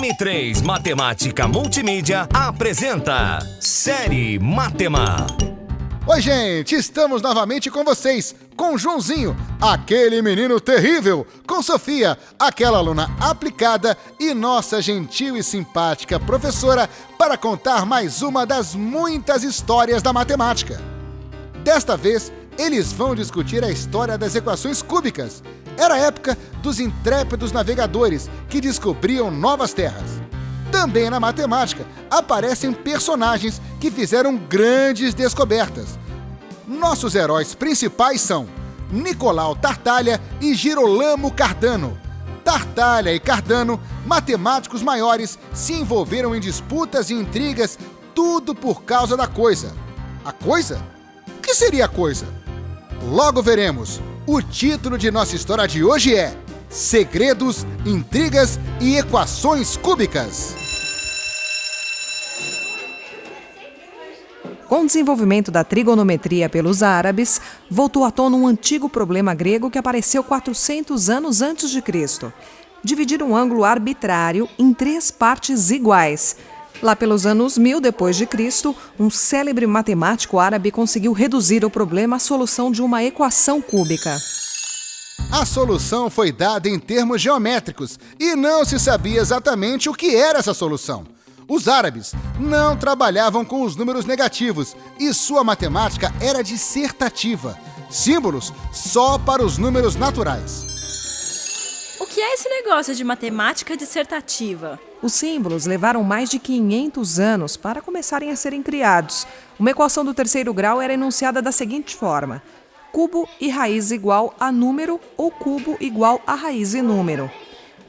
M3 Matemática Multimídia apresenta Série Matema. Oi, gente, estamos novamente com vocês, com Joãozinho, aquele menino terrível, com Sofia, aquela aluna aplicada e nossa gentil e simpática professora para contar mais uma das muitas histórias da matemática. Desta vez, eles vão discutir a história das equações cúbicas. Era a época dos intrépidos navegadores que descobriam novas terras. Também na matemática aparecem personagens que fizeram grandes descobertas. Nossos heróis principais são Nicolau Tartaglia e Girolamo Cardano. Tartaglia e Cardano, matemáticos maiores, se envolveram em disputas e intrigas, tudo por causa da coisa. A coisa? O que seria a coisa? Logo veremos. O título de nossa história de hoje é Segredos, Intrigas e Equações Cúbicas. Com o desenvolvimento da trigonometria pelos árabes, voltou à tona um antigo problema grego que apareceu 400 anos antes de Cristo. Dividir um ângulo arbitrário em três partes iguais, Lá pelos anos 1000 depois de Cristo, um célebre matemático árabe conseguiu reduzir o problema à solução de uma equação cúbica. A solução foi dada em termos geométricos e não se sabia exatamente o que era essa solução. Os árabes não trabalhavam com os números negativos e sua matemática era dissertativa, símbolos só para os números naturais. O que é esse negócio de matemática dissertativa? Os símbolos levaram mais de 500 anos para começarem a serem criados. Uma equação do terceiro grau era enunciada da seguinte forma: cubo e raiz igual a número ou cubo igual a raiz e número.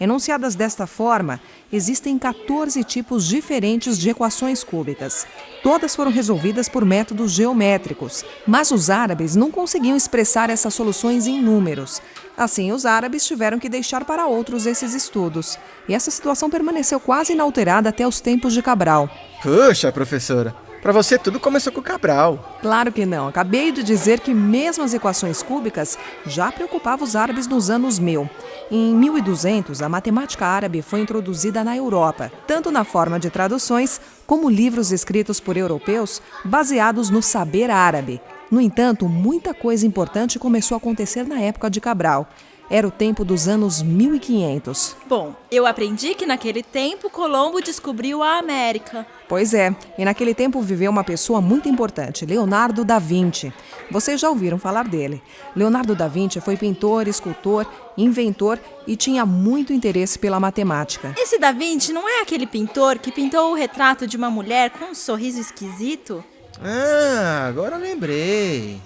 Enunciadas desta forma, existem 14 tipos diferentes de equações cúbicas. Todas foram resolvidas por métodos geométricos, mas os árabes não conseguiam expressar essas soluções em números. Assim, os árabes tiveram que deixar para outros esses estudos. E essa situação permaneceu quase inalterada até os tempos de Cabral. Puxa, professora, para você tudo começou com Cabral. Claro que não. Acabei de dizer que mesmo as equações cúbicas já preocupavam os árabes nos anos 1000. Em 1200, a matemática árabe foi introduzida na Europa, tanto na forma de traduções como livros escritos por europeus baseados no saber árabe. No entanto, muita coisa importante começou a acontecer na época de Cabral. Era o tempo dos anos 1500. Bom, eu aprendi que naquele tempo Colombo descobriu a América. Pois é, e naquele tempo viveu uma pessoa muito importante, Leonardo da Vinci. Vocês já ouviram falar dele. Leonardo da Vinci foi pintor, escultor, inventor e tinha muito interesse pela matemática. Esse da Vinci não é aquele pintor que pintou o retrato de uma mulher com um sorriso esquisito? Ah, agora lembrei.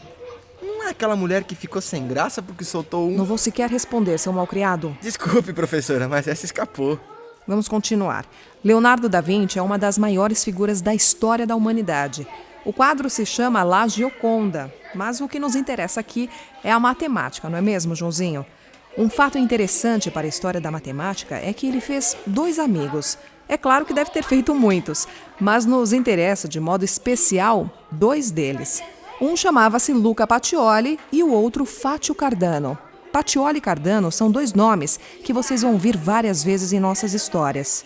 Não é aquela mulher que ficou sem graça porque soltou um. Não vou sequer responder, seu malcriado. Desculpe, professora, mas essa escapou. Vamos continuar. Leonardo da Vinci é uma das maiores figuras da história da humanidade. O quadro se chama La Gioconda, mas o que nos interessa aqui é a matemática, não é mesmo, Joãozinho? Um fato interessante para a história da matemática é que ele fez dois amigos. É claro que deve ter feito muitos, mas nos interessa de modo especial dois deles. Um chamava-se Luca Pacioli e o outro Fátio Cardano. Pacioli e Cardano são dois nomes que vocês vão ouvir várias vezes em nossas histórias.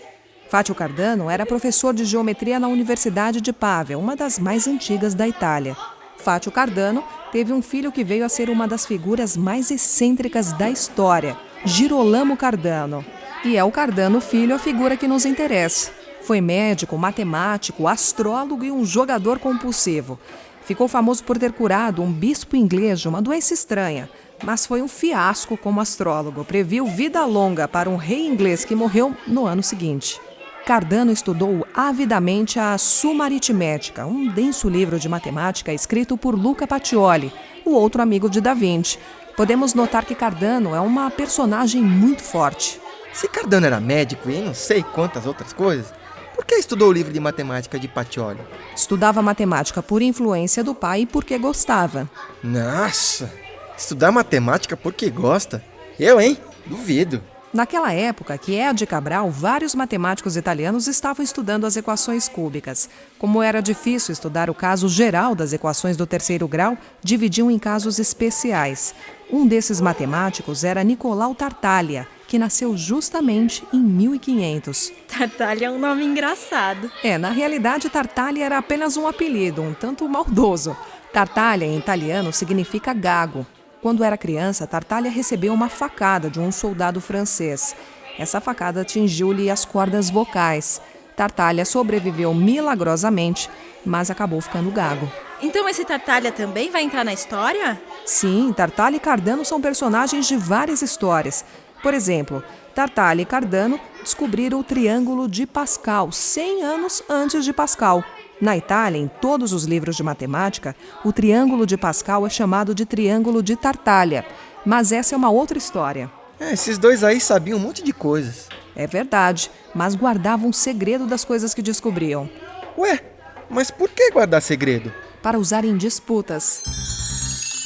Fátio Cardano era professor de geometria na Universidade de Pavia, uma das mais antigas da Itália. Fátio Cardano teve um filho que veio a ser uma das figuras mais excêntricas da história, Girolamo Cardano. E é o Cardano filho a figura que nos interessa. Foi médico, matemático, astrólogo e um jogador compulsivo. Ficou famoso por ter curado um bispo inglês de uma doença estranha, mas foi um fiasco como astrólogo. Previu vida longa para um rei inglês que morreu no ano seguinte. Cardano estudou avidamente a Suma Aritmética, um denso livro de matemática escrito por Luca Pacioli, o outro amigo de Da Vinci. Podemos notar que Cardano é uma personagem muito forte. Se Cardano era médico e não sei quantas outras coisas, por que estudou o livro de matemática de Pacioli? Estudava matemática por influência do pai e porque gostava. Nossa! Estudar matemática porque gosta? Eu, hein? Duvido. Naquela época, que é a de Cabral, vários matemáticos italianos estavam estudando as equações cúbicas. Como era difícil estudar o caso geral das equações do terceiro grau, dividiam em casos especiais. Um desses matemáticos era Nicolau Tartaglia, que nasceu justamente em 1500. Tartaglia é um nome engraçado. É, na realidade, Tartaglia era apenas um apelido, um tanto maldoso. Tartaglia, em italiano, significa gago. Quando era criança, Tartaglia recebeu uma facada de um soldado francês. Essa facada atingiu-lhe as cordas vocais. Tartaglia sobreviveu milagrosamente, mas acabou ficando gago. Então esse Tartaglia também vai entrar na história? Sim, Tartaglia e Cardano são personagens de várias histórias. Por exemplo, Tartaglia e Cardano descobriram o Triângulo de Pascal 100 anos antes de Pascal. Na Itália, em todos os livros de matemática, o Triângulo de Pascal é chamado de Triângulo de Tartaglia. Mas essa é uma outra história. É, esses dois aí sabiam um monte de coisas. É verdade, mas guardavam segredo das coisas que descobriam. Ué, mas por que guardar segredo? Para usar em disputas.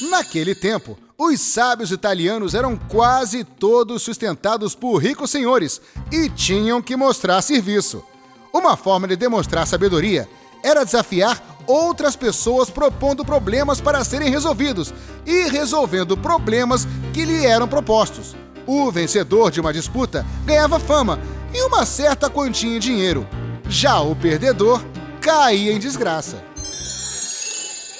Naquele tempo, os sábios italianos eram quase todos sustentados por ricos senhores e tinham que mostrar serviço. Uma forma de demonstrar sabedoria era desafiar outras pessoas propondo problemas para serem resolvidos e resolvendo problemas que lhe eram propostos. O vencedor de uma disputa ganhava fama e uma certa quantia em dinheiro. Já o perdedor caía em desgraça.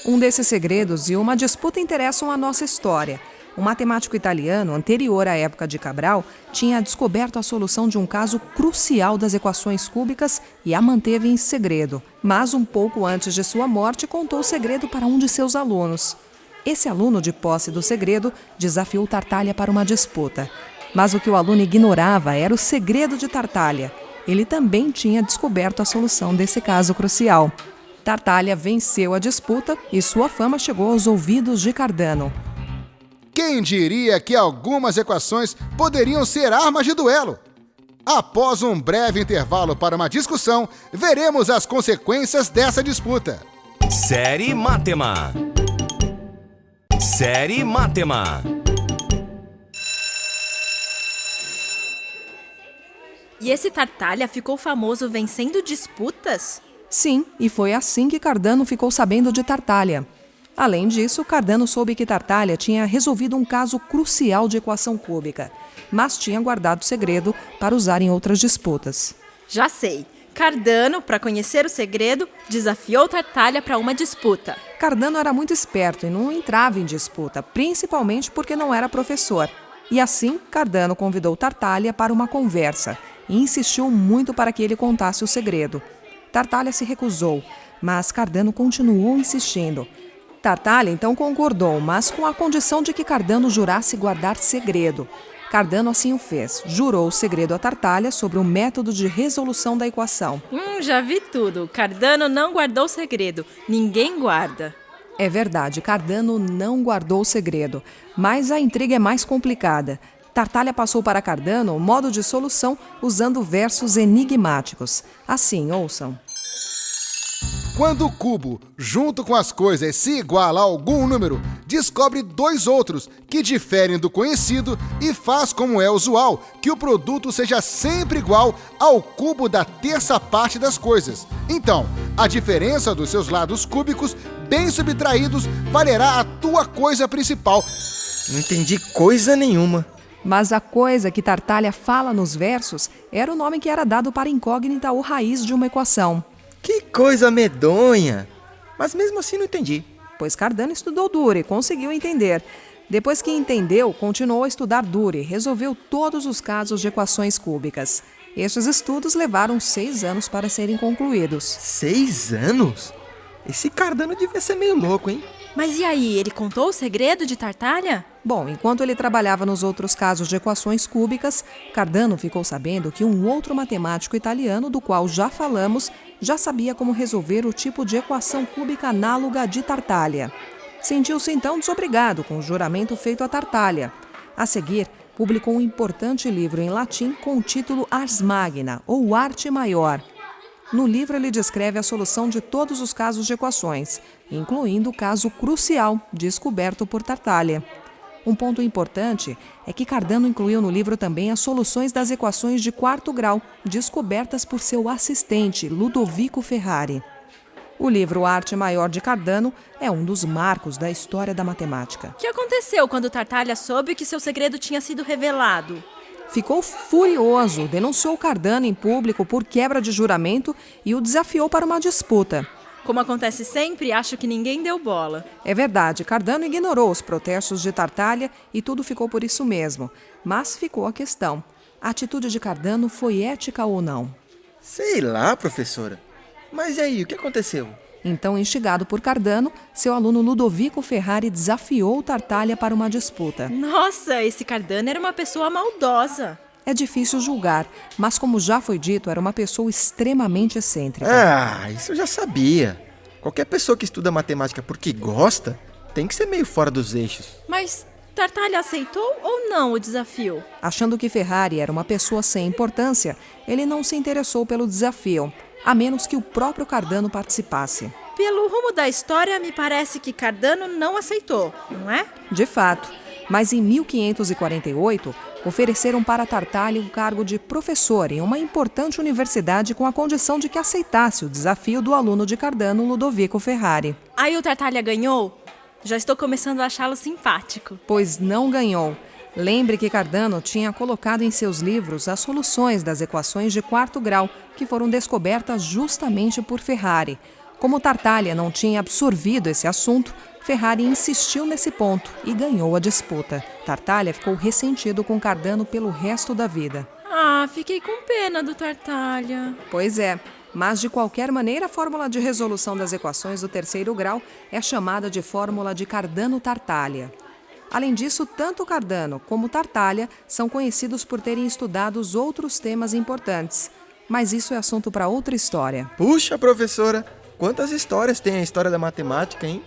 Um desses segredos e uma disputa interessam a nossa história. Um matemático italiano, anterior à época de Cabral, tinha descoberto a solução de um caso crucial das equações cúbicas e a manteve em segredo. Mas, um pouco antes de sua morte, contou o segredo para um de seus alunos. Esse aluno, de posse do segredo, desafiou Tartaglia para uma disputa. Mas o que o aluno ignorava era o segredo de Tartaglia. Ele também tinha descoberto a solução desse caso crucial. Tartaglia venceu a disputa e sua fama chegou aos ouvidos de Cardano. Quem diria que algumas equações poderiam ser armas de duelo? Após um breve intervalo para uma discussão, veremos as consequências dessa disputa. Série Matema. Série Matema. E esse Tartaglia ficou famoso vencendo disputas? Sim, e foi assim que Cardano ficou sabendo de Tartaglia. Além disso, Cardano soube que Tartaglia tinha resolvido um caso crucial de equação cúbica, mas tinha guardado o segredo para usar em outras disputas. Já sei. Cardano, para conhecer o segredo, desafiou Tartaglia para uma disputa. Cardano era muito esperto e não entrava em disputa, principalmente porque não era professor. E assim, Cardano convidou Tartaglia para uma conversa e insistiu muito para que ele contasse o segredo. Tartaglia se recusou, mas Cardano continuou insistindo. Tartaglia então concordou, mas com a condição de que Cardano jurasse guardar segredo. Cardano assim o fez. Jurou o segredo a Tartaglia sobre o método de resolução da equação. Hum, já vi tudo. Cardano não guardou segredo. Ninguém guarda. É verdade, Cardano não guardou o segredo, mas a intriga é mais complicada. Tartaglia passou para Cardano o modo de solução usando versos enigmáticos. Assim, ouçam. Quando o cubo, junto com as coisas, se iguala a algum número, descobre dois outros que diferem do conhecido e faz como é usual que o produto seja sempre igual ao cubo da terça parte das coisas. Então, a diferença dos seus lados cúbicos, bem subtraídos, valerá a tua coisa principal. Não entendi coisa nenhuma. Mas a coisa que Tartaglia fala nos versos era o nome que era dado para incógnita ou raiz de uma equação. Que coisa medonha! Mas mesmo assim não entendi. Pois Cardano estudou duro e conseguiu entender. Depois que entendeu, continuou a estudar duro e resolveu todos os casos de equações cúbicas. Estes estudos levaram seis anos para serem concluídos. Seis anos? Esse Cardano devia ser meio louco, hein? Mas e aí, ele contou o segredo de Tartaglia? Bom, enquanto ele trabalhava nos outros casos de equações cúbicas, Cardano ficou sabendo que um outro matemático italiano, do qual já falamos, já sabia como resolver o tipo de equação cúbica análoga de Tartaglia. Sentiu-se então desobrigado com o juramento feito a Tartaglia. A seguir, publicou um importante livro em latim com o título Ars Magna, ou Arte Maior. No livro, ele descreve a solução de todos os casos de equações, incluindo o caso crucial descoberto por Tartaglia. Um ponto importante é que Cardano incluiu no livro também as soluções das equações de quarto grau, descobertas por seu assistente, Ludovico Ferrari. O livro Arte Maior de Cardano é um dos marcos da história da matemática. O que aconteceu quando Tartaglia soube que seu segredo tinha sido revelado? ficou furioso, denunciou Cardano em público por quebra de juramento e o desafiou para uma disputa. Como acontece sempre, acho que ninguém deu bola. É verdade, Cardano ignorou os protestos de Tartaglia e tudo ficou por isso mesmo. Mas ficou a questão: a atitude de Cardano foi ética ou não? Sei lá, professora. Mas e aí, o que aconteceu? Então, instigado por Cardano, seu aluno Ludovico Ferrari desafiou Tartaglia para uma disputa. Nossa, esse Cardano era uma pessoa maldosa. É difícil julgar, mas como já foi dito, era uma pessoa extremamente excêntrica. Ah, isso eu já sabia. Qualquer pessoa que estuda matemática porque gosta tem que ser meio fora dos eixos. Mas Tartaglia aceitou ou não o desafio? Achando que Ferrari era uma pessoa sem importância, ele não se interessou pelo desafio, a menos que o próprio Cardano participasse. Pelo rumo da história, me parece que Cardano não aceitou, não é? De fato, mas em 1548 ofereceram para Tartaglia o cargo de professor em uma importante universidade com a condição de que aceitasse o desafio do aluno de Cardano, Ludovico Ferrari. Aí o Tartaglia ganhou? Já estou começando a achá-lo simpático. Pois não ganhou. Lembre que Cardano tinha colocado em seus livros as soluções das equações de quarto grau, que foram descobertas justamente por Ferrari. Como Tartaglia não tinha absorvido esse assunto, Ferrari insistiu nesse ponto e ganhou a disputa. Tartaglia ficou ressentido com Cardano pelo resto da vida. Ah, fiquei com pena do Tartaglia. Pois é, mas de qualquer maneira a fórmula de resolução das equações do terceiro grau é chamada de fórmula de Cardano-Tartaglia. Além disso, tanto Cardano como Tartaglia são conhecidos por terem estudado outros temas importantes. Mas isso é assunto para outra história. Puxa, professora, quantas histórias tem a história da matemática, hein?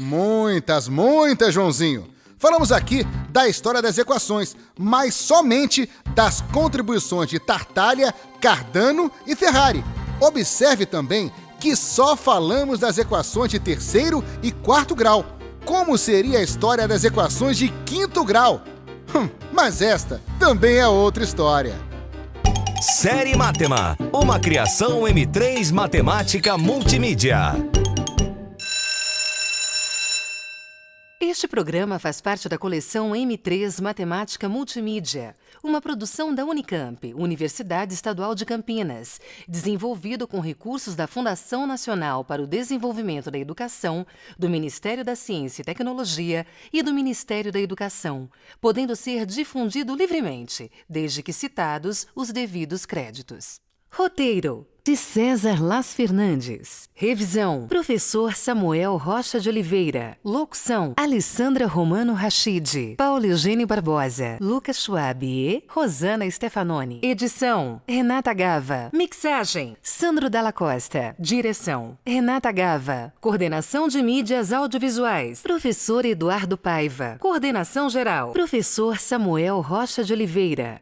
Muitas, muitas, Joãozinho. Falamos aqui da história das equações, mas somente das contribuições de Tartaglia, Cardano e Ferrari. Observe também que só falamos das equações de terceiro e quarto grau. Como seria a história das equações de quinto grau? Hum, mas esta também é outra história. Série Matema, uma criação M3 Matemática Multimídia. Este programa faz parte da coleção M3 Matemática Multimídia, uma produção da Unicamp, Universidade Estadual de Campinas, desenvolvido com recursos da Fundação Nacional para o Desenvolvimento da Educação, do Ministério da Ciência e Tecnologia e do Ministério da Educação, podendo ser difundido livremente, desde que citados os devidos créditos. Roteiro de César Las Fernandes. Revisão: Professor Samuel Rocha de Oliveira. Locução: Alessandra Romano Rachid, Paulo Eugênio Barbosa, Lucas Schwab e Rosana Stefanoni. Edição: Renata Gava. Mixagem: Sandro Dalla Costa. Direção: Renata Gava. Coordenação de mídias audiovisuais: Professor Eduardo Paiva. Coordenação geral: Professor Samuel Rocha de Oliveira.